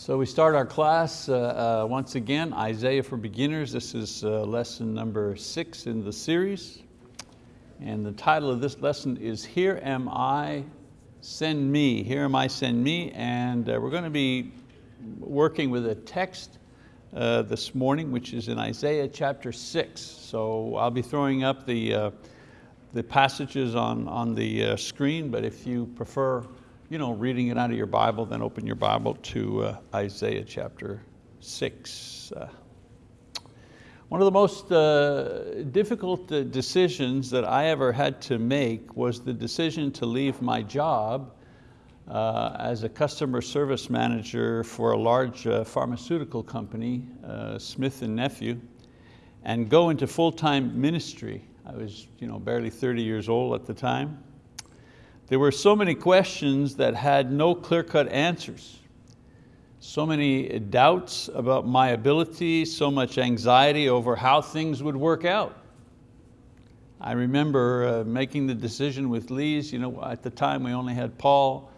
So we start our class uh, uh, once again, Isaiah for Beginners. This is uh, lesson number six in the series. And the title of this lesson is Here Am I, Send Me. Here Am I, Send Me. And uh, we're going to be working with a text uh, this morning, which is in Isaiah chapter six. So I'll be throwing up the, uh, the passages on, on the screen, but if you prefer you know, reading it out of your Bible, then open your Bible to uh, Isaiah chapter six. Uh, one of the most uh, difficult uh, decisions that I ever had to make was the decision to leave my job uh, as a customer service manager for a large uh, pharmaceutical company, Smith & Nephew, and go into full-time ministry. I was you know, barely 30 years old at the time. There were so many questions that had no clear-cut answers. So many doubts about my ability, so much anxiety over how things would work out. I remember uh, making the decision with Lise, you know, at the time we only had Paul,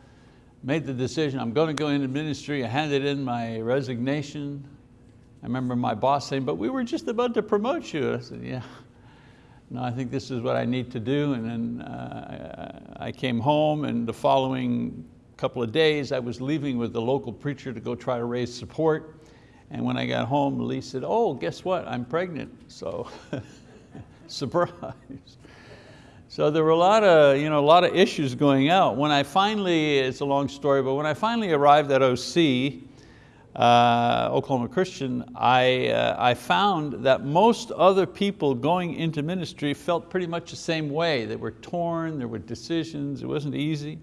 made the decision, I'm going to go into ministry, I handed in my resignation. I remember my boss saying, but we were just about to promote you. I said, yeah, no, I think this is what I need to do. And then uh, I came home and the following couple of days I was leaving with the local preacher to go try to raise support. And when I got home, Lee said, oh, guess what, I'm pregnant. So, surprise. So there were a lot, of, you know, a lot of issues going out. When I finally, it's a long story, but when I finally arrived at OC, uh, Oklahoma Christian, I, uh, I found that most other people going into ministry felt pretty much the same way. They were torn, there were decisions, it wasn't easy.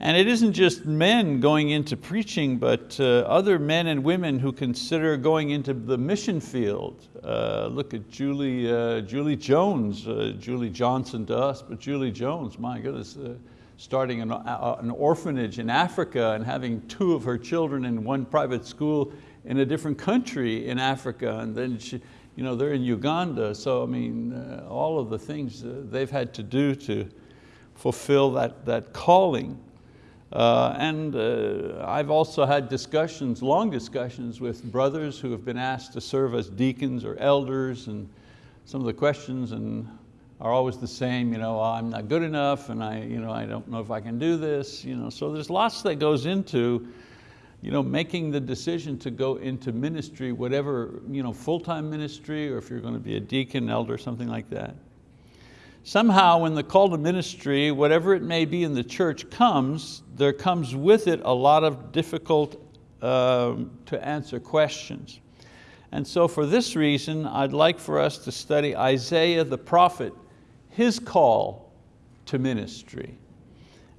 And it isn't just men going into preaching, but uh, other men and women who consider going into the mission field. Uh, look at Julie, uh, Julie Jones, uh, Julie Johnson to us, but Julie Jones, my goodness, starting an, uh, an orphanage in Africa and having two of her children in one private school in a different country in Africa. And then she, you know, they're in Uganda. So I mean, uh, all of the things uh, they've had to do to fulfill that, that calling. Uh, and uh, I've also had discussions, long discussions with brothers who have been asked to serve as deacons or elders and some of the questions and are always the same, you know, I'm not good enough and I, you know, I don't know if I can do this. You know, so there's lots that goes into you know, making the decision to go into ministry, whatever, you know, full-time ministry or if you're going to be a deacon, elder, something like that. Somehow when the call to ministry, whatever it may be in the church comes, there comes with it a lot of difficult um, to answer questions. And so for this reason, I'd like for us to study Isaiah the prophet his call to ministry.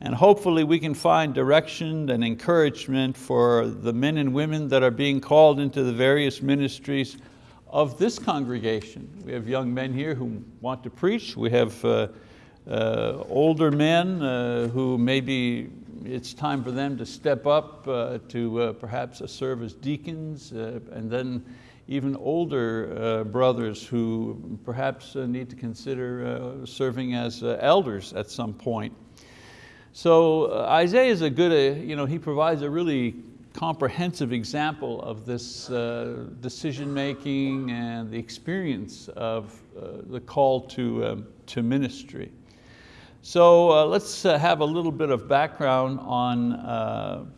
And hopefully we can find direction and encouragement for the men and women that are being called into the various ministries of this congregation. We have young men here who want to preach. We have uh, uh, older men uh, who maybe it's time for them to step up uh, to uh, perhaps serve as deacons uh, and then even older uh, brothers who perhaps uh, need to consider uh, serving as uh, elders at some point. So uh, Isaiah is a good, uh, you know, he provides a really comprehensive example of this decision making and the experience of the call to, um, to ministry. So let's have a little bit of background on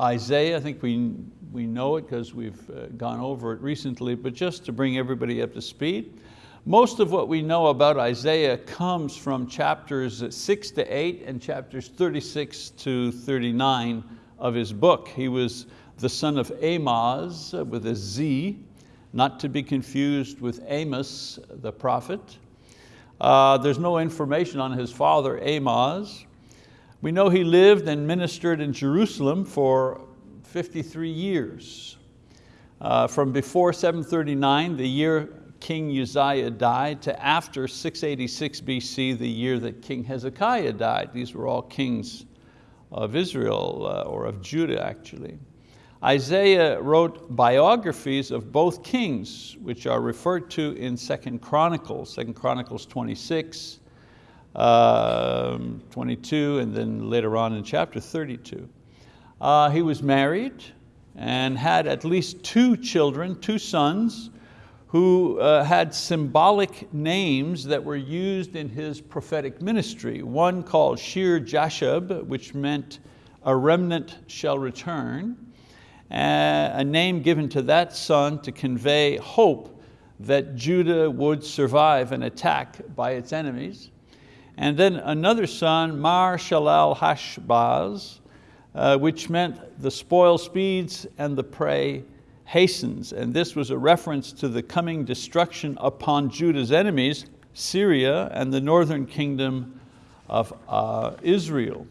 Isaiah. I think we we know it because we've uh, gone over it recently, but just to bring everybody up to speed, most of what we know about Isaiah comes from chapters six to eight and chapters 36 to 39 of his book. He was the son of Amoz uh, with a Z, not to be confused with Amos the prophet. Uh, there's no information on his father Amoz. We know he lived and ministered in Jerusalem for 53 years. Uh, from before 739, the year King Uzziah died, to after 686 BC, the year that King Hezekiah died. These were all kings of Israel, uh, or of Judah actually. Isaiah wrote biographies of both kings, which are referred to in Second Chronicles, Second Chronicles 26, um, 22, and then later on in chapter 32. Uh, he was married and had at least two children, two sons, who uh, had symbolic names that were used in his prophetic ministry. One called Shear Jashub, which meant a remnant shall return, a name given to that son to convey hope that Judah would survive an attack by its enemies. And then another son, Mar Shalal Hashbaz, uh, which meant the spoil speeds and the prey hastens. And this was a reference to the coming destruction upon Judah's enemies, Syria and the northern kingdom of uh, Israel.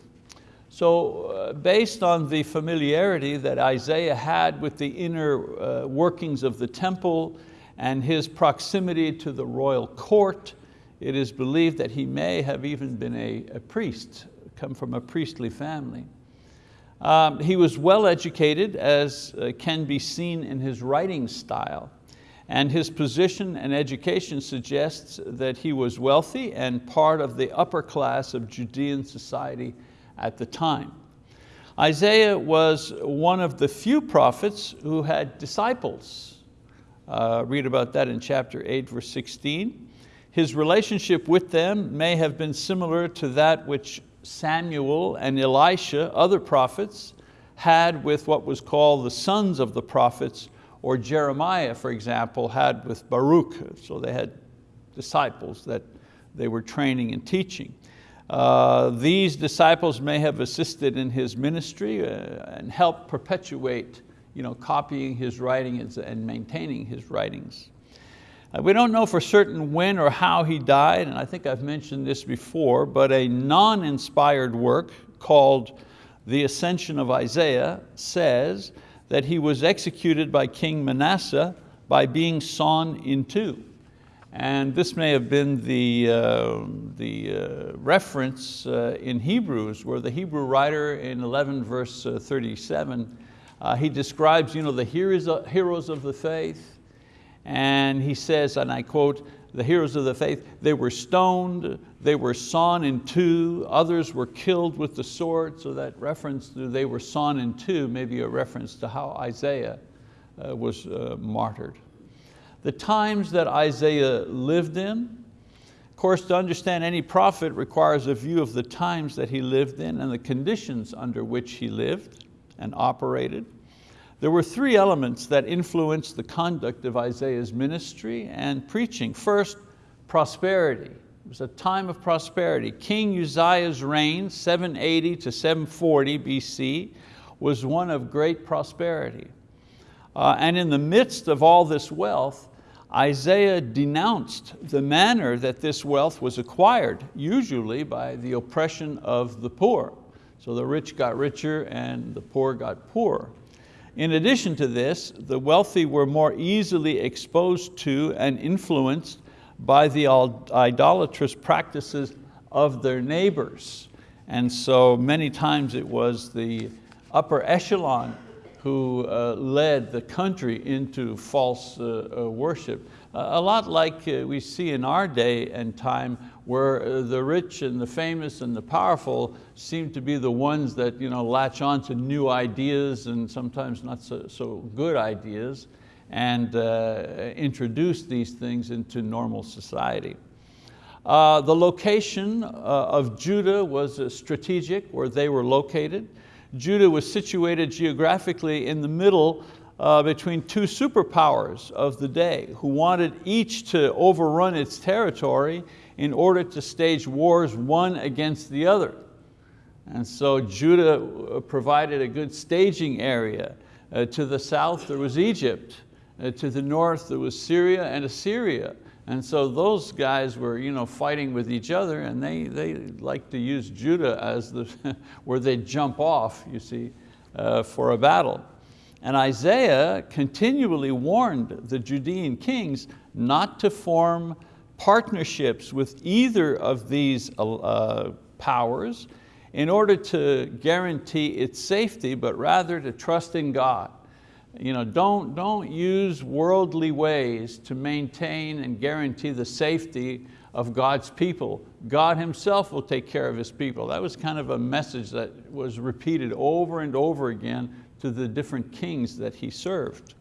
So uh, based on the familiarity that Isaiah had with the inner uh, workings of the temple and his proximity to the royal court, it is believed that he may have even been a, a priest, come from a priestly family. Um, he was well educated as uh, can be seen in his writing style and his position and education suggests that he was wealthy and part of the upper class of Judean society at the time. Isaiah was one of the few prophets who had disciples. Uh, read about that in chapter 8, verse 16. His relationship with them may have been similar to that which Samuel and Elisha, other prophets, had with what was called the sons of the prophets, or Jeremiah, for example, had with Baruch. So they had disciples that they were training and teaching. Uh, these disciples may have assisted in his ministry uh, and helped perpetuate you know, copying his writings and maintaining his writings. Uh, we don't know for certain when or how he died, and I think I've mentioned this before, but a non-inspired work called The Ascension of Isaiah says that he was executed by King Manasseh by being sawn in two. And this may have been the, uh, the uh, reference uh, in Hebrews where the Hebrew writer in 11 verse uh, 37, uh, he describes you know, the heroes of the faith, and he says, and I quote, the heroes of the faith, they were stoned, they were sawn in two, others were killed with the sword, so that reference to they were sawn in two may be a reference to how Isaiah uh, was uh, martyred. The times that Isaiah lived in, of course, to understand any prophet requires a view of the times that he lived in and the conditions under which he lived and operated. There were three elements that influenced the conduct of Isaiah's ministry and preaching. First, prosperity. It was a time of prosperity. King Uzziah's reign, 780 to 740 BC, was one of great prosperity. Uh, and in the midst of all this wealth, Isaiah denounced the manner that this wealth was acquired, usually by the oppression of the poor. So the rich got richer and the poor got poorer. In addition to this, the wealthy were more easily exposed to and influenced by the idolatrous practices of their neighbors. And so many times it was the upper echelon who uh, led the country into false uh, uh, worship. a lot like uh, we see in our day and time where uh, the rich and the famous and the powerful seem to be the ones that you know, latch on to new ideas and sometimes not so, so good ideas and uh, introduce these things into normal society. Uh, the location uh, of Judah was uh, strategic, where they were located. Judah was situated geographically in the middle uh, between two superpowers of the day who wanted each to overrun its territory in order to stage wars one against the other. And so Judah uh, provided a good staging area. Uh, to the south there was Egypt. Uh, to the north there was Syria and Assyria. And so those guys were you know, fighting with each other and they, they like to use Judah as the, where they jump off, you see, uh, for a battle. And Isaiah continually warned the Judean kings not to form partnerships with either of these uh, powers in order to guarantee its safety, but rather to trust in God. You know, don't, don't use worldly ways to maintain and guarantee the safety of God's people. God himself will take care of his people. That was kind of a message that was repeated over and over again to the different kings that he served.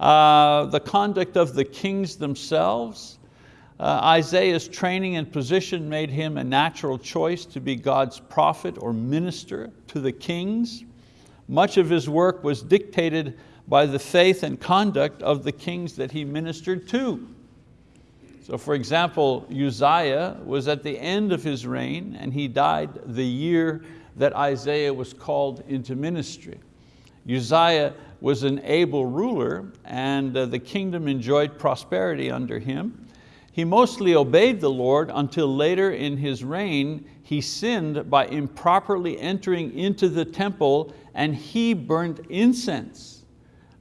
Uh, the conduct of the kings themselves, Isaiah's training and position made him a natural choice to be God's prophet or minister to the kings. Much of his work was dictated by the faith and conduct of the kings that he ministered to. So for example, Uzziah was at the end of his reign and he died the year that Isaiah was called into ministry. Uzziah was an able ruler and uh, the kingdom enjoyed prosperity under him. He mostly obeyed the Lord until later in his reign, he sinned by improperly entering into the temple and he burned incense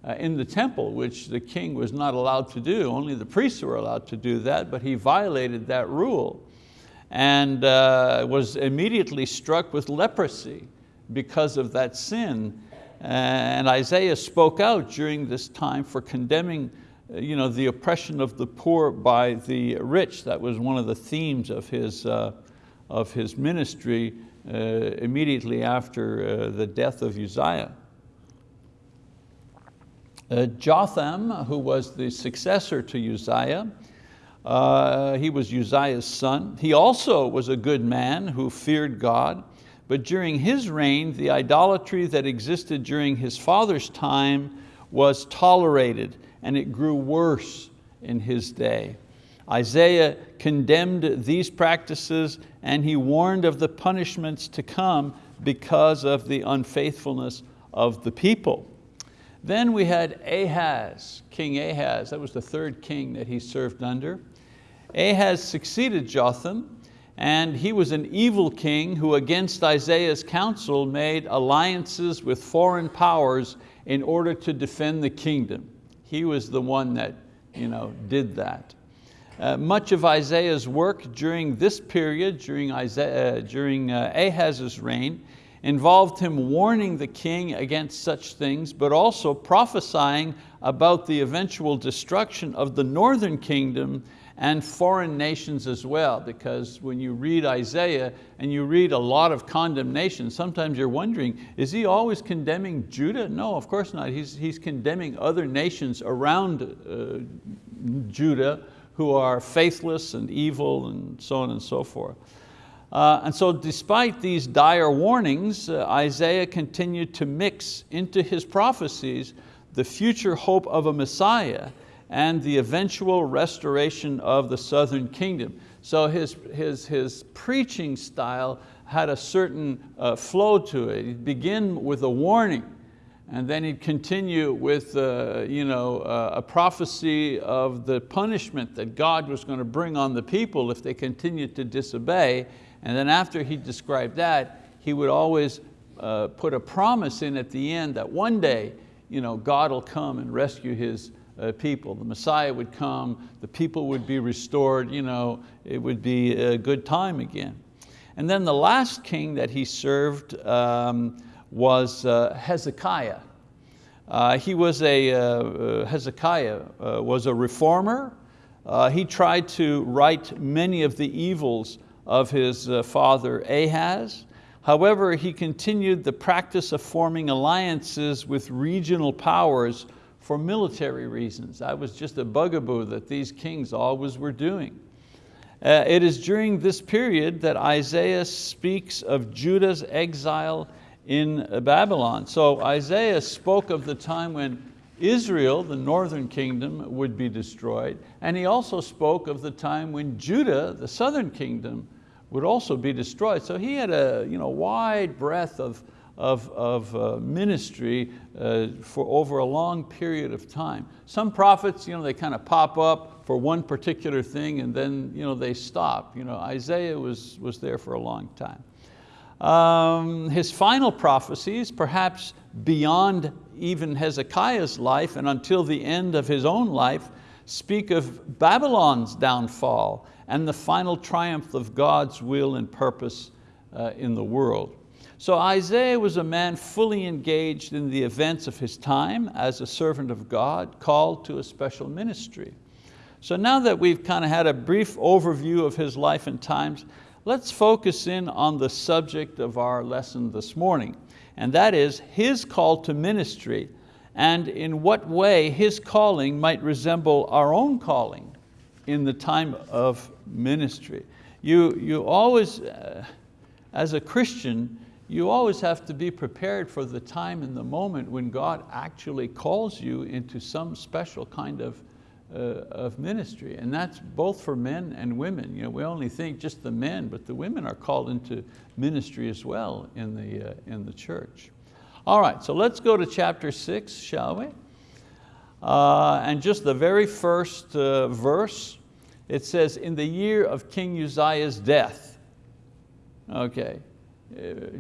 uh, in the temple, which the king was not allowed to do. Only the priests were allowed to do that, but he violated that rule and uh, was immediately struck with leprosy because of that sin. And Isaiah spoke out during this time for condemning you know, the oppression of the poor by the rich. That was one of the themes of his, uh, of his ministry uh, immediately after uh, the death of Uzziah. Uh, Jotham, who was the successor to Uzziah, uh, he was Uzziah's son. He also was a good man who feared God, but during his reign, the idolatry that existed during his father's time was tolerated and it grew worse in his day. Isaiah condemned these practices and he warned of the punishments to come because of the unfaithfulness of the people. Then we had Ahaz, King Ahaz, that was the third king that he served under. Ahaz succeeded Jotham and he was an evil king who against Isaiah's counsel made alliances with foreign powers in order to defend the kingdom. He was the one that you know, did that. Uh, much of Isaiah's work during this period, during, Isaiah, uh, during uh, Ahaz's reign, involved him warning the king against such things, but also prophesying about the eventual destruction of the northern kingdom and foreign nations as well, because when you read Isaiah and you read a lot of condemnation, sometimes you're wondering, is he always condemning Judah? No, of course not. He's, he's condemning other nations around uh, Judah who are faithless and evil and so on and so forth. Uh, and so despite these dire warnings, uh, Isaiah continued to mix into his prophecies the future hope of a Messiah and the eventual restoration of the southern kingdom. So his, his, his preaching style had a certain uh, flow to it. He'd begin with a warning, and then he'd continue with uh, you know, uh, a prophecy of the punishment that God was going to bring on the people if they continued to disobey. And then after he described that, he would always uh, put a promise in at the end that one day you know, God will come and rescue his, uh, people. The Messiah would come, the people would be restored, you know, it would be a good time again. And then the last king that he served um, was uh, Hezekiah. Uh, he was a, uh, uh, Hezekiah uh, was a reformer. he tried to right many of the evils of his father Ahaz. However, he continued the practice of forming alliances with regional powers for military reasons. That was just a bugaboo that these kings always were doing. Uh, it is during this period that Isaiah speaks of Judah's exile in Babylon. So Isaiah spoke of the time when Israel, the northern kingdom, would be destroyed. And he also spoke of the time when Judah, the southern kingdom, would also be destroyed. So he had a you know, wide breadth of, of, of uh, ministry uh, for over a long period of time. Some prophets, you know, they kind of pop up for one particular thing and then you know, they stop. You know, Isaiah was, was there for a long time. Um, his final prophecies, perhaps beyond even Hezekiah's life and until the end of his own life, speak of Babylon's downfall and the final triumph of God's will and purpose uh, in the world. So Isaiah was a man fully engaged in the events of his time as a servant of God, called to a special ministry. So now that we've kind of had a brief overview of his life and times, let's focus in on the subject of our lesson this morning. and that is his call to ministry and in what way his calling might resemble our own calling in the time of ministry. You, you always, uh, as a Christian, you always have to be prepared for the time and the moment when God actually calls you into some special kind of, uh, of ministry. And that's both for men and women. You know, we only think just the men, but the women are called into ministry as well in the, uh, in the church. All right, so let's go to chapter six, shall we? Uh, and just the very first uh, verse, it says, in the year of King Uzziah's death. Okay,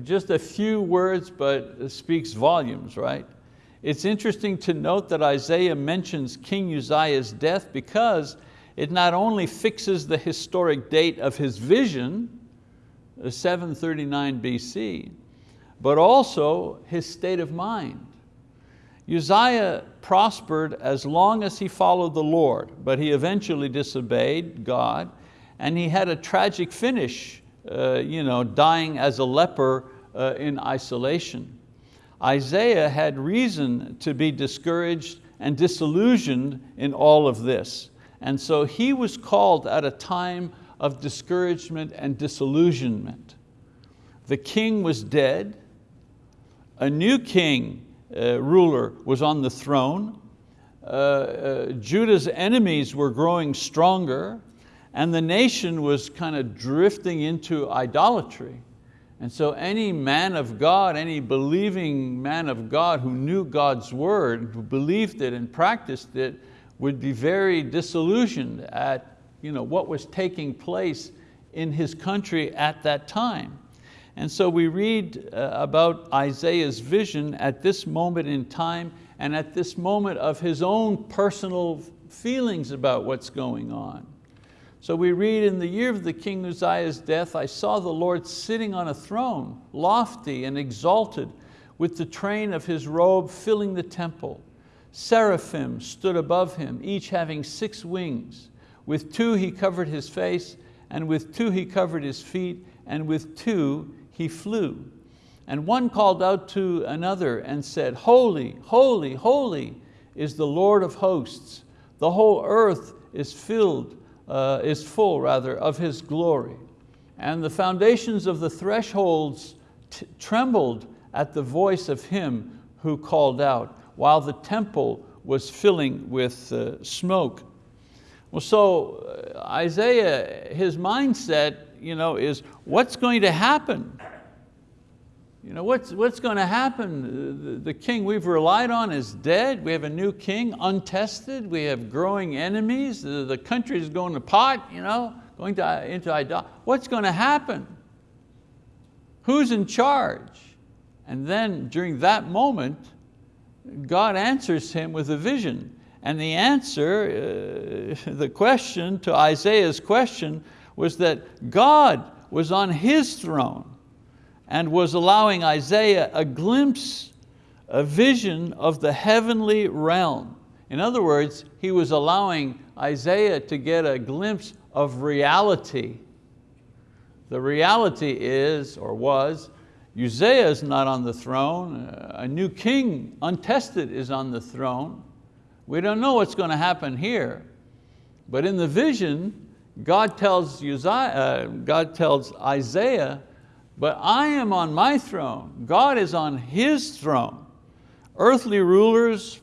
just a few words, but speaks volumes, right? It's interesting to note that Isaiah mentions King Uzziah's death because it not only fixes the historic date of his vision, uh, 739 BC, but also his state of mind. Uzziah prospered as long as he followed the Lord, but he eventually disobeyed God and he had a tragic finish uh, you know, dying as a leper uh, in isolation. Isaiah had reason to be discouraged and disillusioned in all of this. And so he was called at a time of discouragement and disillusionment. The king was dead, a new king, uh, ruler, was on the throne, uh, uh, Judah's enemies were growing stronger, and the nation was kind of drifting into idolatry. And so any man of God, any believing man of God who knew God's word, who believed it and practiced it, would be very disillusioned at you know, what was taking place in his country at that time. And so we read uh, about Isaiah's vision at this moment in time and at this moment of his own personal feelings about what's going on. So we read, in the year of the king Uzziah's death, I saw the Lord sitting on a throne, lofty and exalted, with the train of his robe filling the temple. Seraphim stood above him, each having six wings. With two he covered his face, and with two he covered his feet, and with two he flew. And one called out to another and said, Holy, holy, holy is the Lord of hosts. The whole earth is filled uh, is full rather of His glory. And the foundations of the thresholds trembled at the voice of Him who called out, while the temple was filling with uh, smoke. Well, so uh, Isaiah, his mindset you know, is what's going to happen? You know, what's, what's going to happen? The, the king we've relied on is dead. We have a new king, untested. We have growing enemies. The, the country is going to pot, you know, going to, into idolatry. What's going to happen? Who's in charge? And then during that moment, God answers him with a vision. And the answer, uh, the question to Isaiah's question was that God was on his throne and was allowing Isaiah a glimpse, a vision of the heavenly realm. In other words, he was allowing Isaiah to get a glimpse of reality. The reality is, or was, Uzziah is not on the throne, a new king, untested, is on the throne. We don't know what's going to happen here, but in the vision, God tells, Uzziah, uh, God tells Isaiah but I am on my throne. God is on His throne. Earthly rulers,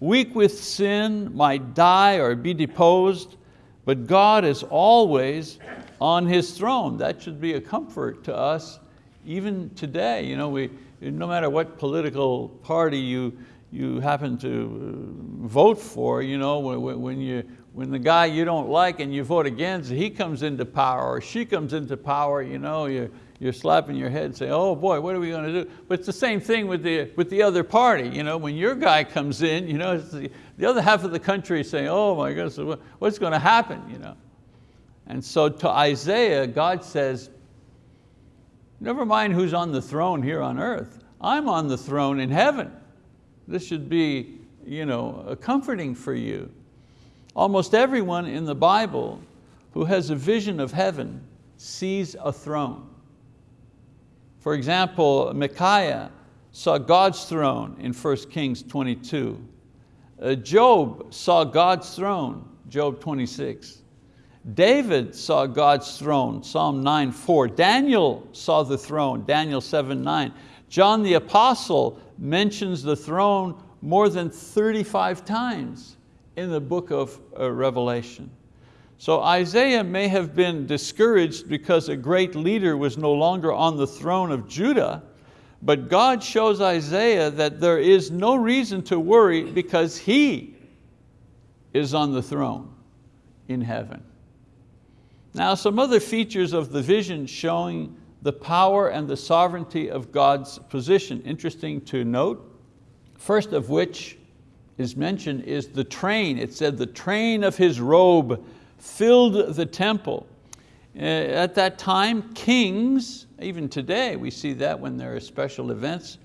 weak with sin, might die or be deposed, but God is always on His throne. That should be a comfort to us even today. You know, we, no matter what political party you, you happen to uh, vote for, you know, when, when, you, when the guy you don't like and you vote against, he comes into power or she comes into power, you know, you, you're slapping your head and saying, oh boy, what are we going to do? But it's the same thing with the, with the other party. You know, when your guy comes in, you know, the, the other half of the country saying, oh my goodness, what's going to happen? You know? And so to Isaiah, God says, never mind who's on the throne here on earth. I'm on the throne in heaven. This should be you know, comforting for you. Almost everyone in the Bible who has a vision of heaven sees a throne. For example, Micaiah saw God's throne in 1 Kings 22. Uh, Job saw God's throne, Job 26. David saw God's throne, Psalm 9, 4. Daniel saw the throne, Daniel 7, 9. John the Apostle mentions the throne more than 35 times in the book of uh, Revelation. So Isaiah may have been discouraged because a great leader was no longer on the throne of Judah, but God shows Isaiah that there is no reason to worry because he is on the throne in heaven. Now some other features of the vision showing the power and the sovereignty of God's position. Interesting to note, first of which is mentioned is the train. It said the train of his robe filled the temple. Uh, at that time, kings, even today we see that when there are special events,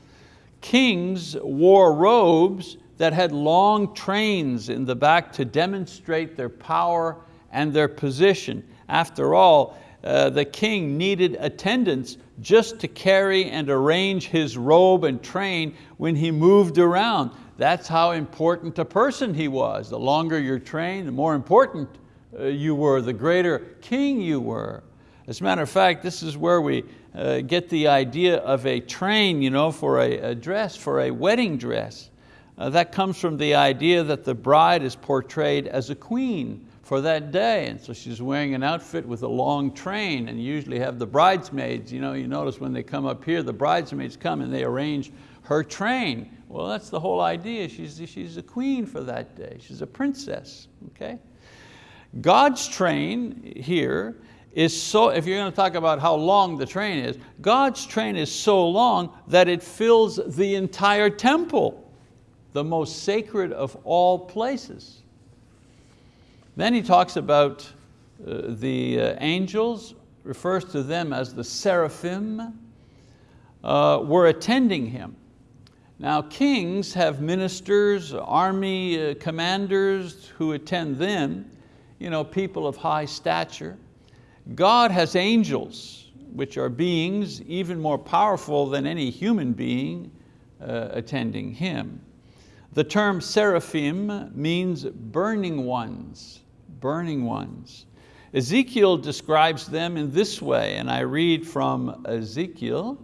kings wore robes that had long trains in the back to demonstrate their power and their position. After all, uh, the king needed attendants just to carry and arrange his robe and train when he moved around. That's how important a person he was. The longer your train, the more important you were, the greater king you were. As a matter of fact, this is where we uh, get the idea of a train you know, for a, a dress, for a wedding dress. Uh, that comes from the idea that the bride is portrayed as a queen for that day. And so she's wearing an outfit with a long train and usually have the bridesmaids, you, know, you notice when they come up here, the bridesmaids come and they arrange her train. Well, that's the whole idea. She's, she's a queen for that day. She's a princess, okay? God's train here is so, if you're going to talk about how long the train is, God's train is so long that it fills the entire temple, the most sacred of all places. Then he talks about uh, the uh, angels, refers to them as the seraphim, uh, were attending him. Now kings have ministers, army uh, commanders who attend them, you know, people of high stature. God has angels, which are beings even more powerful than any human being uh, attending Him. The term seraphim means burning ones burning ones. Ezekiel describes them in this way, and I read from Ezekiel,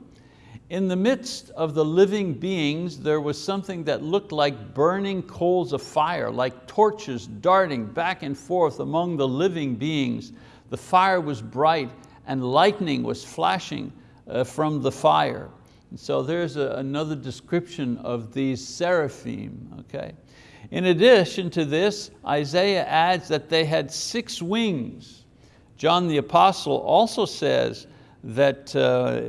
in the midst of the living beings, there was something that looked like burning coals of fire, like torches darting back and forth among the living beings. The fire was bright and lightning was flashing uh, from the fire. And so there's a, another description of these seraphim, okay? In addition to this, Isaiah adds that they had six wings. John the apostle also says that, uh,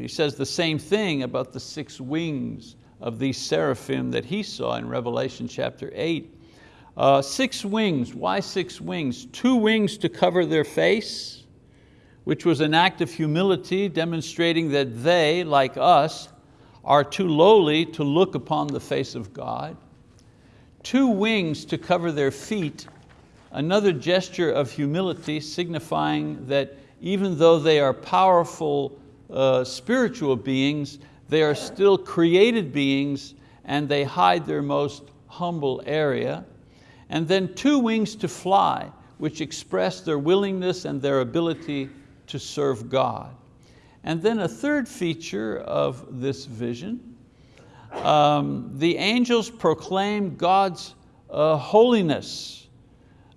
he says the same thing about the six wings of these seraphim that he saw in Revelation chapter eight. Uh, six wings, why six wings? Two wings to cover their face, which was an act of humility demonstrating that they, like us, are too lowly to look upon the face of God two wings to cover their feet, another gesture of humility signifying that even though they are powerful uh, spiritual beings, they are still created beings and they hide their most humble area. And then two wings to fly, which express their willingness and their ability to serve God. And then a third feature of this vision um, the angels proclaim God's uh, holiness.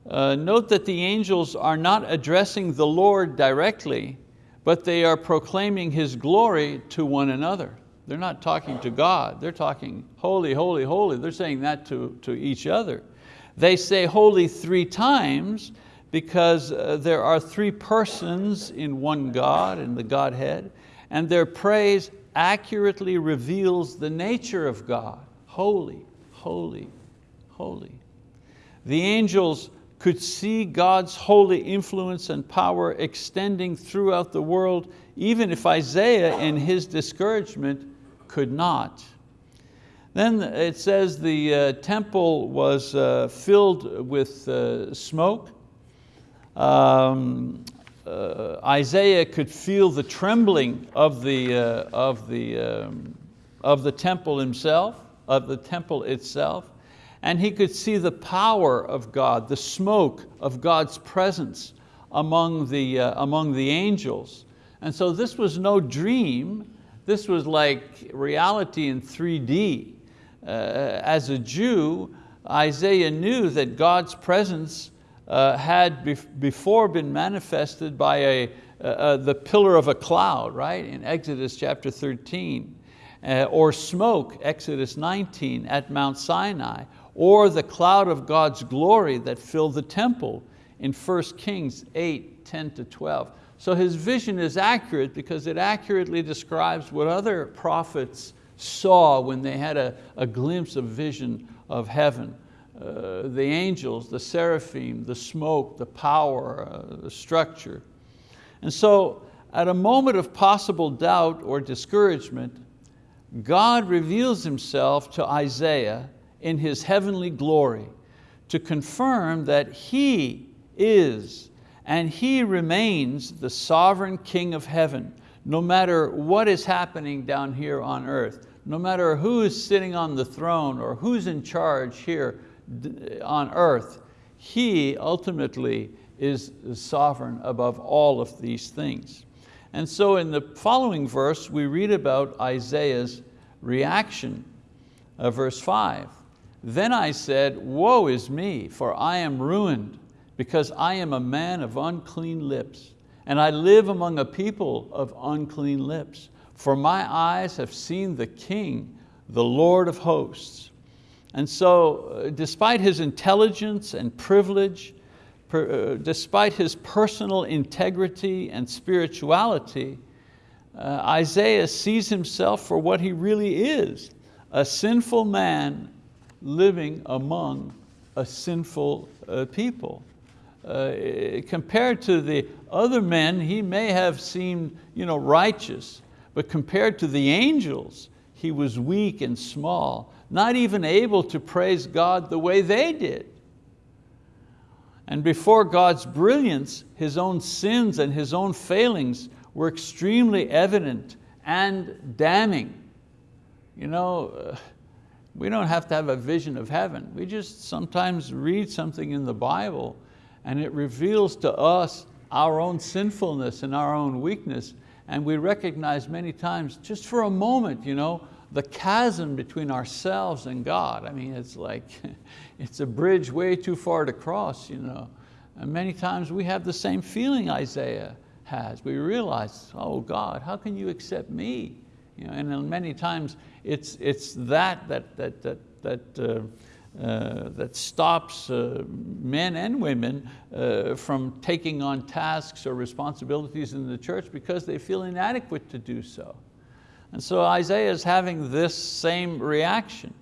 Uh, note that the angels are not addressing the Lord directly, but they are proclaiming His glory to one another. They're not talking to God, they're talking holy, holy, holy. They're saying that to, to each other. They say holy three times because uh, there are three persons in one God, in the Godhead, and their praise accurately reveals the nature of God. Holy, holy, holy. The angels could see God's holy influence and power extending throughout the world, even if Isaiah in his discouragement could not. Then it says the uh, temple was uh, filled with uh, smoke. Um, uh, Isaiah could feel the trembling of the, uh, of the um, of the temple himself, of the temple itself, and he could see the power of God, the smoke of God's presence among the, uh, among the angels. And so this was no dream, this was like reality in 3D. Uh, as a Jew, Isaiah knew that God's presence uh, had before been manifested by a, uh, the pillar of a cloud, right, in Exodus chapter 13, uh, or smoke, Exodus 19, at Mount Sinai, or the cloud of God's glory that filled the temple in 1 Kings 8, 10 to 12. So his vision is accurate because it accurately describes what other prophets saw when they had a, a glimpse of vision of heaven. Uh, the angels, the seraphim, the smoke, the power, uh, the structure. And so at a moment of possible doubt or discouragement, God reveals himself to Isaiah in his heavenly glory to confirm that he is and he remains the sovereign king of heaven, no matter what is happening down here on earth, no matter who is sitting on the throne or who's in charge here on earth, he ultimately is sovereign above all of these things. And so in the following verse, we read about Isaiah's reaction, uh, verse five. Then I said, woe is me, for I am ruined, because I am a man of unclean lips, and I live among a people of unclean lips. For my eyes have seen the King, the Lord of hosts. And so, uh, despite his intelligence and privilege, per, uh, despite his personal integrity and spirituality, uh, Isaiah sees himself for what he really is, a sinful man living among a sinful uh, people. Uh, compared to the other men, he may have seemed you know, righteous, but compared to the angels, he was weak and small, not even able to praise God the way they did. And before God's brilliance, his own sins and his own failings were extremely evident and damning. You know, uh, we don't have to have a vision of heaven. We just sometimes read something in the Bible and it reveals to us our own sinfulness and our own weakness and we recognize many times, just for a moment, you know, the chasm between ourselves and God. I mean, it's like, it's a bridge way too far to cross. You know? And many times we have the same feeling Isaiah has. We realize, oh God, how can you accept me? You know, and many times it's, it's that that, that, that, that, uh, uh, that stops uh, men and women uh, from taking on tasks or responsibilities in the church because they feel inadequate to do so. And so Isaiah is having this same reaction.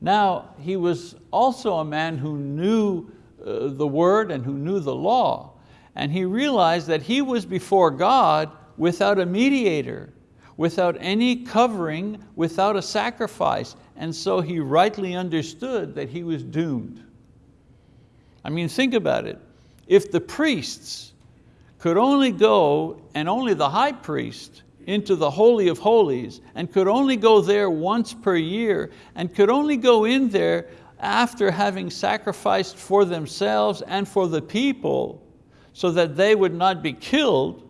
Now, he was also a man who knew uh, the word and who knew the law. And he realized that he was before God without a mediator without any covering, without a sacrifice. And so he rightly understood that he was doomed. I mean, think about it. If the priests could only go, and only the high priest, into the Holy of Holies, and could only go there once per year, and could only go in there after having sacrificed for themselves and for the people, so that they would not be killed,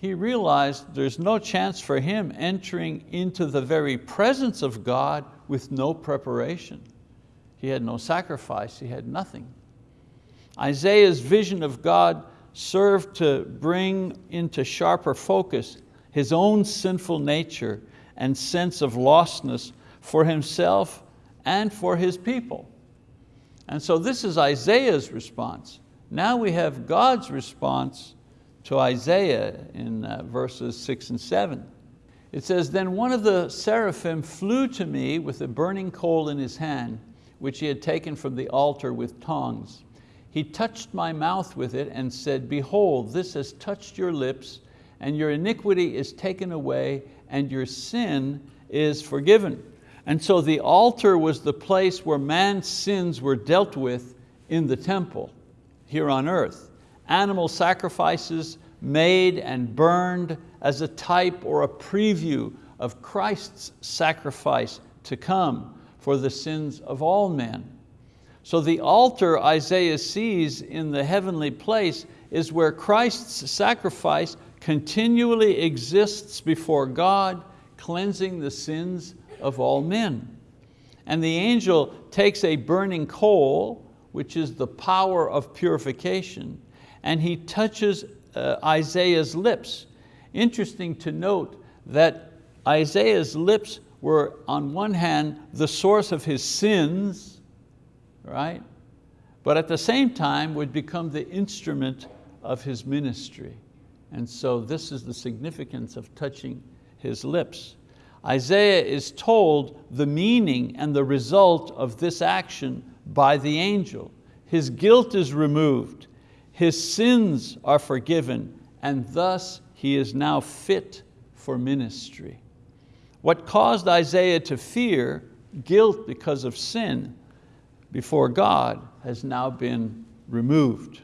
he realized there's no chance for him entering into the very presence of God with no preparation. He had no sacrifice, he had nothing. Isaiah's vision of God served to bring into sharper focus his own sinful nature and sense of lostness for himself and for his people. And so this is Isaiah's response. Now we have God's response to Isaiah in uh, verses six and seven. It says, then one of the seraphim flew to me with a burning coal in his hand, which he had taken from the altar with tongs. He touched my mouth with it and said, behold, this has touched your lips and your iniquity is taken away and your sin is forgiven. And so the altar was the place where man's sins were dealt with in the temple here on earth animal sacrifices made and burned as a type or a preview of Christ's sacrifice to come for the sins of all men. So the altar Isaiah sees in the heavenly place is where Christ's sacrifice continually exists before God, cleansing the sins of all men. And the angel takes a burning coal, which is the power of purification, and he touches uh, Isaiah's lips. Interesting to note that Isaiah's lips were on one hand the source of his sins, right? But at the same time would become the instrument of his ministry. And so this is the significance of touching his lips. Isaiah is told the meaning and the result of this action by the angel. His guilt is removed, his sins are forgiven, and thus he is now fit for ministry. What caused Isaiah to fear guilt because of sin before God has now been removed.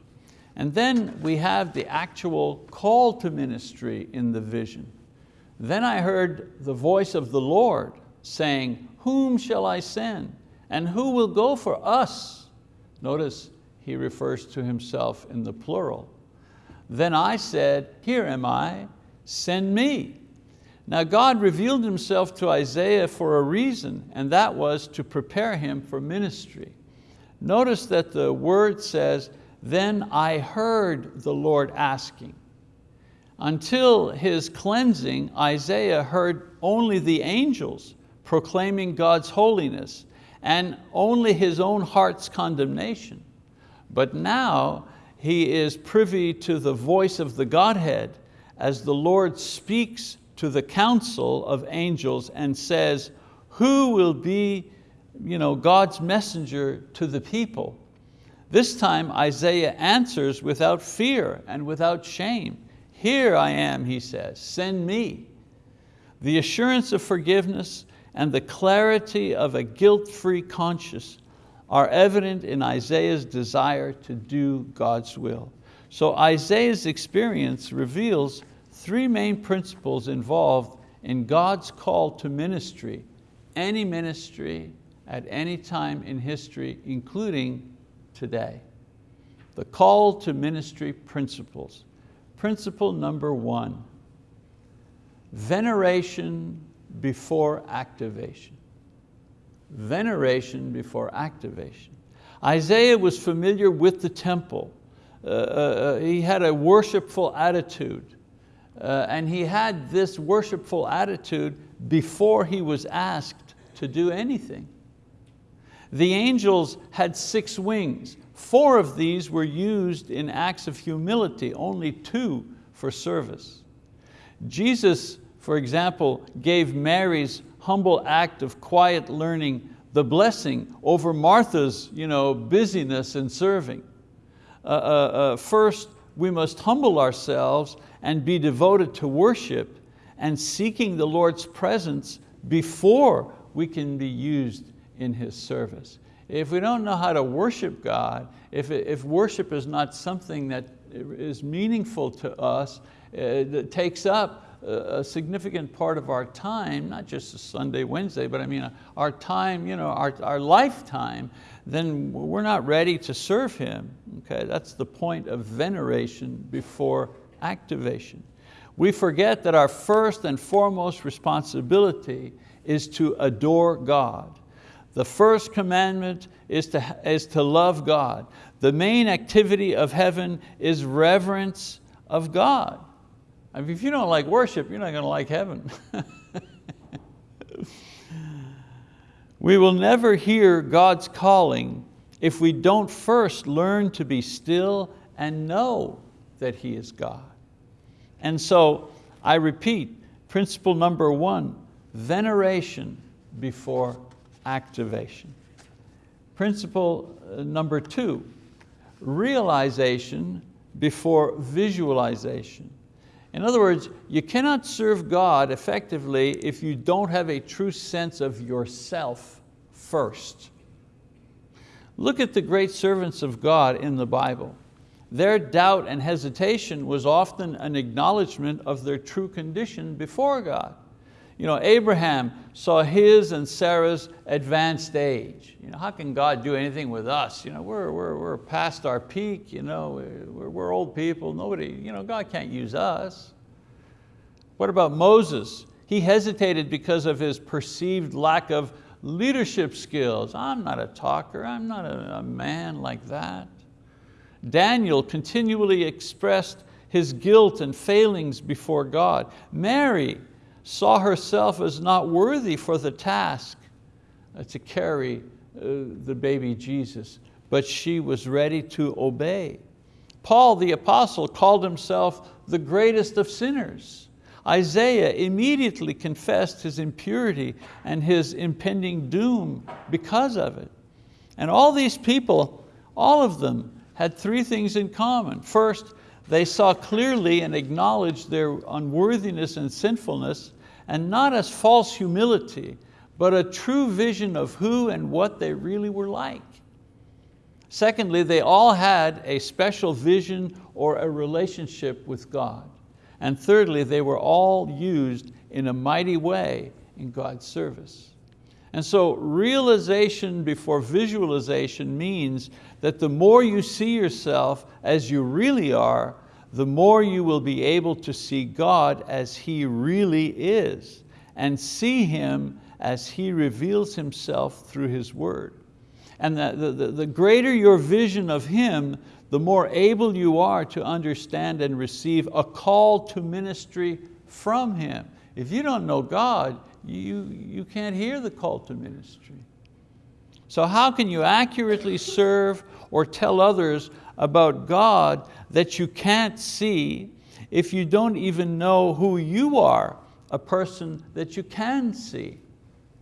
And then we have the actual call to ministry in the vision. Then I heard the voice of the Lord saying, whom shall I send? And who will go for us? Notice he refers to himself in the plural. Then I said, here am I, send me. Now God revealed himself to Isaiah for a reason, and that was to prepare him for ministry. Notice that the word says, then I heard the Lord asking. Until his cleansing, Isaiah heard only the angels proclaiming God's holiness and only his own heart's condemnation. But now he is privy to the voice of the Godhead as the Lord speaks to the council of angels and says, who will be you know, God's messenger to the people? This time Isaiah answers without fear and without shame. Here I am, he says, send me. The assurance of forgiveness and the clarity of a guilt-free conscience are evident in Isaiah's desire to do God's will. So Isaiah's experience reveals three main principles involved in God's call to ministry, any ministry at any time in history, including today. The call to ministry principles. Principle number one, veneration before activation. Veneration before activation. Isaiah was familiar with the temple. Uh, uh, uh he had a worshipful attitude. Uh, and he had this worshipful attitude before he was asked to do anything. The angels had six wings. Four of these were used in acts of humility, only two for service. Jesus, for example, gave Mary's humble act of quiet learning the blessing over Martha's you know, busyness and serving. Uh, uh, uh, first, we must humble ourselves and be devoted to worship and seeking the Lord's presence before we can be used in His service. If we don't know how to worship God, if, if worship is not something that is meaningful to us, uh, that takes up a significant part of our time, not just a Sunday, Wednesday, but I mean uh, our time, you know, our, our lifetime, then we're not ready to serve Him. Okay, that's the point of veneration before activation. We forget that our first and foremost responsibility is to adore God. The first commandment is to, is to love God. The main activity of heaven is reverence of God. I mean, if you don't like worship, you're not going to like heaven. we will never hear God's calling if we don't first learn to be still and know that He is God. And so, I repeat, principle number one, veneration before activation. Principle uh, number two, realization before visualization. In other words, you cannot serve God effectively if you don't have a true sense of yourself first. Look at the great servants of God in the Bible. Their doubt and hesitation was often an acknowledgement of their true condition before God. You know, Abraham saw his and Sarah's advanced age. You know, how can God do anything with us? You know, we're, we're, we're past our peak, you know, we're, we're old people, nobody, you know, God can't use us. What about Moses? He hesitated because of his perceived lack of leadership skills. I'm not a talker, I'm not a, a man like that. Daniel continually expressed his guilt and failings before God. Mary saw herself as not worthy for the task uh, to carry uh, the baby Jesus, but she was ready to obey. Paul the apostle called himself the greatest of sinners. Isaiah immediately confessed his impurity and his impending doom because of it. And all these people, all of them had three things in common. First, they saw clearly and acknowledged their unworthiness and sinfulness, and not as false humility, but a true vision of who and what they really were like. Secondly, they all had a special vision or a relationship with God. And thirdly, they were all used in a mighty way in God's service. And so realization before visualization means that the more you see yourself as you really are, the more you will be able to see God as He really is and see Him as He reveals Himself through His word. And the, the, the greater your vision of Him, the more able you are to understand and receive a call to ministry from Him. If you don't know God, you, you can't hear the call to ministry. So how can you accurately serve or tell others about God that you can't see if you don't even know who you are, a person that you can see?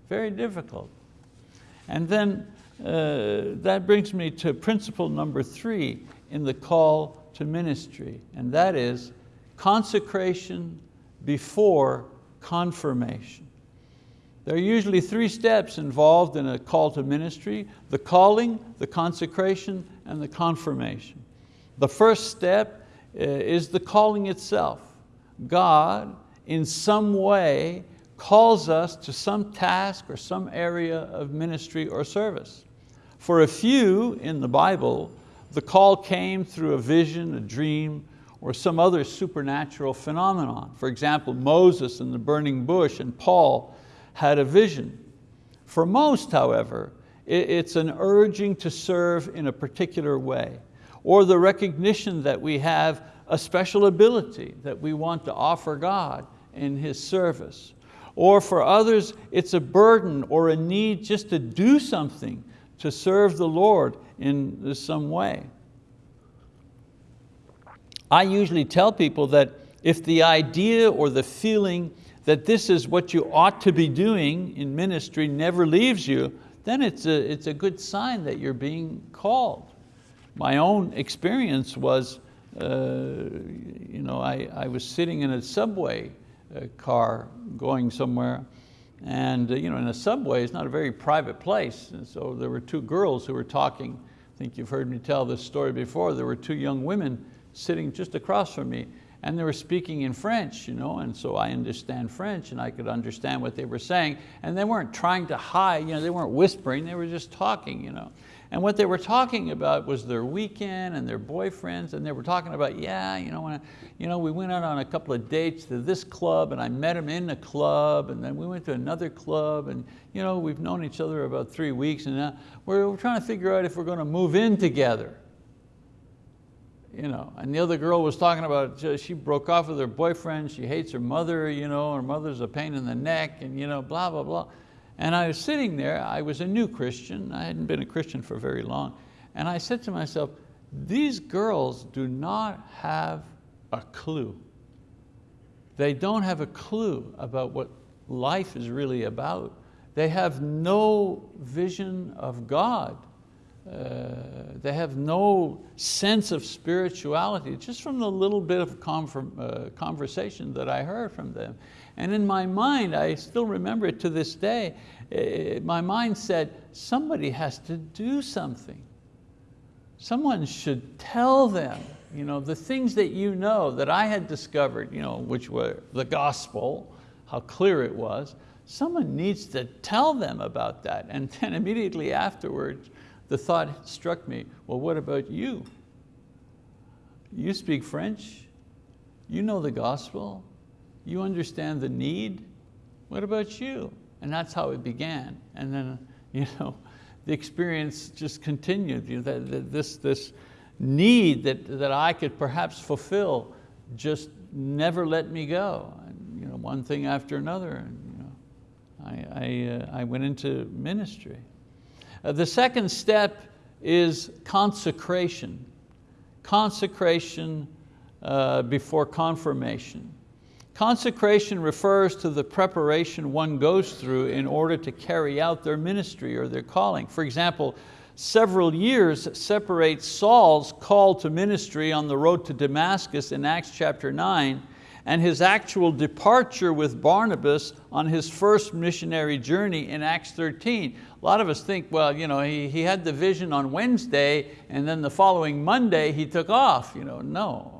Very difficult. And then uh, that brings me to principle number three in the call to ministry, and that is consecration before confirmation. There are usually three steps involved in a call to ministry, the calling, the consecration, and the confirmation. The first step uh, is the calling itself. God, in some way, calls us to some task or some area of ministry or service. For a few in the Bible, the call came through a vision, a dream, or some other supernatural phenomenon. For example, Moses in the burning bush and Paul had a vision. For most, however, it's an urging to serve in a particular way, or the recognition that we have a special ability that we want to offer God in His service. Or for others, it's a burden or a need just to do something to serve the Lord in some way. I usually tell people that if the idea or the feeling that this is what you ought to be doing in ministry never leaves you, then it's a, it's a good sign that you're being called. My own experience was, uh, you know, I, I was sitting in a subway uh, car going somewhere and uh, you know, in a subway it's not a very private place. And so there were two girls who were talking. I think you've heard me tell this story before. There were two young women sitting just across from me and they were speaking in French, you know, and so I understand French and I could understand what they were saying. And they weren't trying to hide, you know, they weren't whispering, they were just talking. You know. And what they were talking about was their weekend and their boyfriends, and they were talking about, yeah, you know, when I, you know, we went out on a couple of dates to this club, and I met him in the club, and then we went to another club, and you know, we've known each other about three weeks, and now we're, we're trying to figure out if we're going to move in together you know, and the other girl was talking about, uh, she broke off with her boyfriend, she hates her mother, you know, her mother's a pain in the neck, and you know, blah, blah, blah. And I was sitting there, I was a new Christian, I hadn't been a Christian for very long, and I said to myself, these girls do not have a clue. They don't have a clue about what life is really about. They have no vision of God. Uh, they have no sense of spirituality, just from the little bit of uh, conversation that I heard from them. And in my mind, I still remember it to this day, uh, my mind said, somebody has to do something. Someone should tell them you know, the things that you know that I had discovered, you know, which were the gospel, how clear it was. Someone needs to tell them about that. And then immediately afterwards, the thought struck me, well, what about you? You speak French, you know the gospel, you understand the need, what about you? And that's how it began. And then you know, the experience just continued. You know, that, that this, this need that, that I could perhaps fulfill just never let me go. And, you know, one thing after another. And, you know, I, I, uh, I went into ministry. Uh, the second step is consecration. Consecration uh, before confirmation. Consecration refers to the preparation one goes through in order to carry out their ministry or their calling. For example, several years separate Saul's call to ministry on the road to Damascus in Acts chapter 9 and his actual departure with Barnabas on his first missionary journey in Acts 13. A lot of us think, well, you know, he, he had the vision on Wednesday and then the following Monday he took off. You know, no,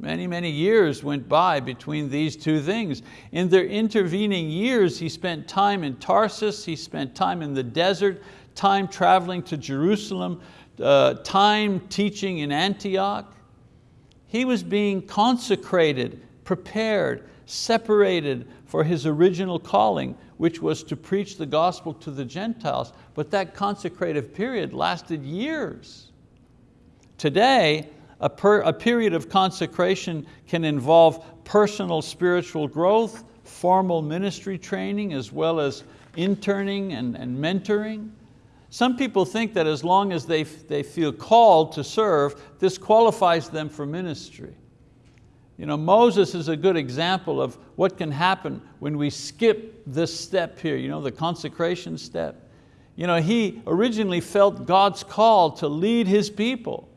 many, many years went by between these two things. In their intervening years, he spent time in Tarsus, he spent time in the desert, time traveling to Jerusalem, uh, time teaching in Antioch. He was being consecrated prepared, separated for his original calling, which was to preach the gospel to the Gentiles. But that consecrative period lasted years. Today, a, per, a period of consecration can involve personal spiritual growth, formal ministry training, as well as interning and, and mentoring. Some people think that as long as they, they feel called to serve, this qualifies them for ministry. You know, Moses is a good example of what can happen when we skip this step here, you know, the consecration step. You know, he originally felt God's call to lead his people.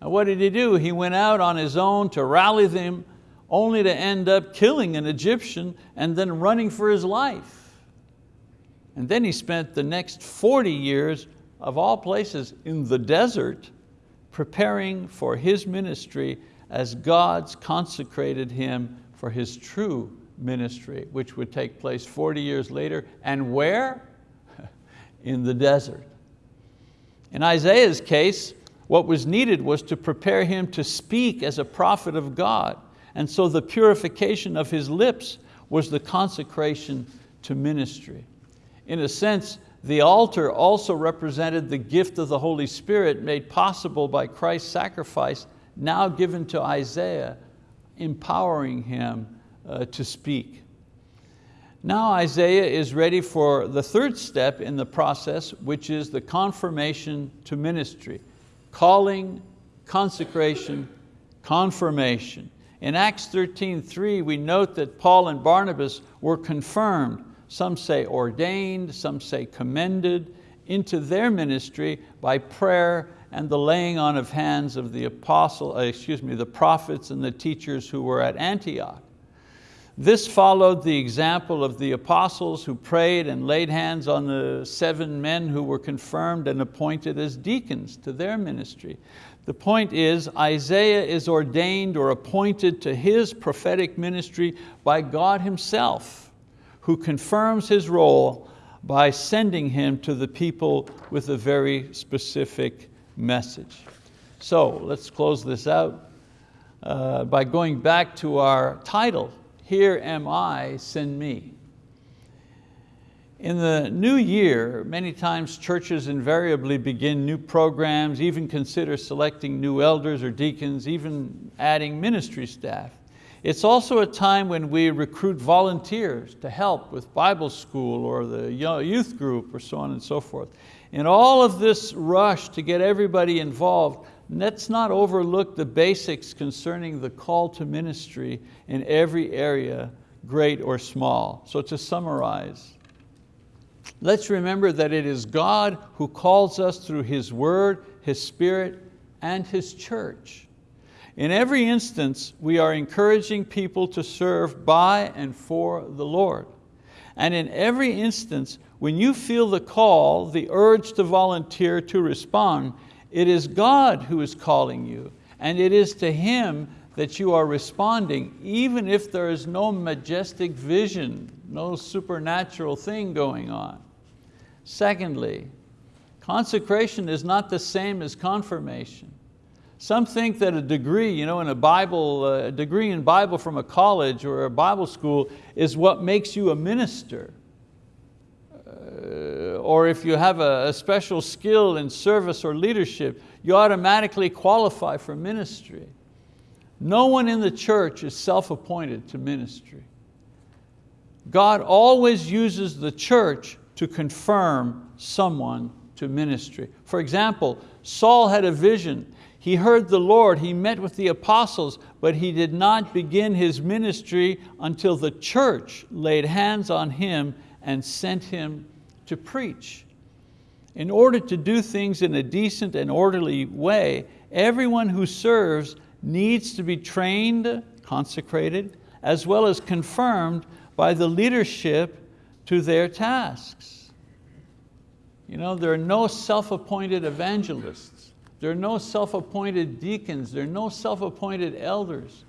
And what did he do? He went out on his own to rally them only to end up killing an Egyptian and then running for his life. And then he spent the next 40 years of all places in the desert preparing for his ministry as God's consecrated him for his true ministry, which would take place 40 years later. And where? In the desert. In Isaiah's case, what was needed was to prepare him to speak as a prophet of God. And so the purification of his lips was the consecration to ministry. In a sense, the altar also represented the gift of the Holy Spirit made possible by Christ's sacrifice now given to Isaiah, empowering him uh, to speak. Now Isaiah is ready for the third step in the process, which is the confirmation to ministry. Calling, consecration, confirmation. In Acts 13:3, we note that Paul and Barnabas were confirmed, some say ordained, some say commended, into their ministry by prayer and the laying on of hands of the apostle, uh, excuse me, the prophets and the teachers who were at Antioch. This followed the example of the apostles who prayed and laid hands on the seven men who were confirmed and appointed as deacons to their ministry. The point is Isaiah is ordained or appointed to his prophetic ministry by God himself, who confirms his role by sending him to the people with a very specific message. So let's close this out uh, by going back to our title, Here Am I, Send Me. In the new year, many times churches invariably begin new programs, even consider selecting new elders or deacons, even adding ministry staff. It's also a time when we recruit volunteers to help with Bible school or the youth group or so on and so forth. In all of this rush to get everybody involved, let's not overlook the basics concerning the call to ministry in every area, great or small. So to summarize, let's remember that it is God who calls us through His word, His spirit, and His church. In every instance, we are encouraging people to serve by and for the Lord. And in every instance, when you feel the call, the urge to volunteer, to respond, it is God who is calling you, and it is to Him that you are responding, even if there is no majestic vision no supernatural thing going on. Secondly, consecration is not the same as confirmation. Some think that a degree, you know, in a Bible, uh, a degree in Bible from a college or a Bible school is what makes you a minister. Uh, or if you have a, a special skill in service or leadership, you automatically qualify for ministry. No one in the church is self-appointed to ministry. God always uses the church to confirm someone to ministry. For example, Saul had a vision. He heard the Lord, he met with the apostles, but he did not begin his ministry until the church laid hands on him and sent him to preach. In order to do things in a decent and orderly way, everyone who serves needs to be trained, consecrated, as well as confirmed by the leadership to their tasks. You know, there are no self-appointed evangelists. There are no self-appointed deacons. There are no self-appointed elders.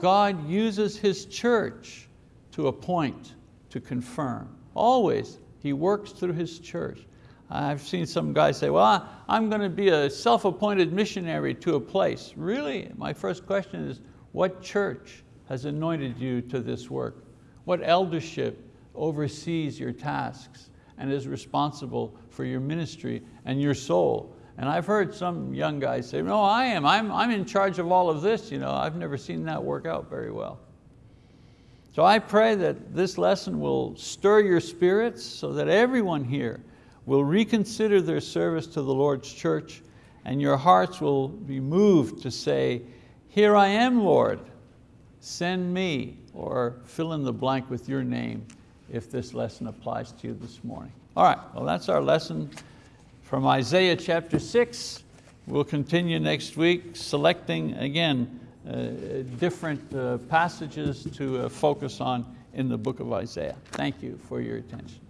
God uses His church to appoint, to confirm. Always, He works through His church. I've seen some guys say, well, I'm going to be a self-appointed missionary to a place. Really? My first question is, what church has anointed you to this work? What eldership oversees your tasks and is responsible for your ministry and your soul? And I've heard some young guys say, no, I am, I'm, I'm in charge of all of this. You know, I've never seen that work out very well. So I pray that this lesson will stir your spirits so that everyone here will reconsider their service to the Lord's church and your hearts will be moved to say, here I am, Lord, send me, or fill in the blank with your name if this lesson applies to you this morning. All right, well that's our lesson from Isaiah chapter six. We'll continue next week selecting, again, different uh, passages to uh, focus on in the book of Isaiah. Thank you for your attention.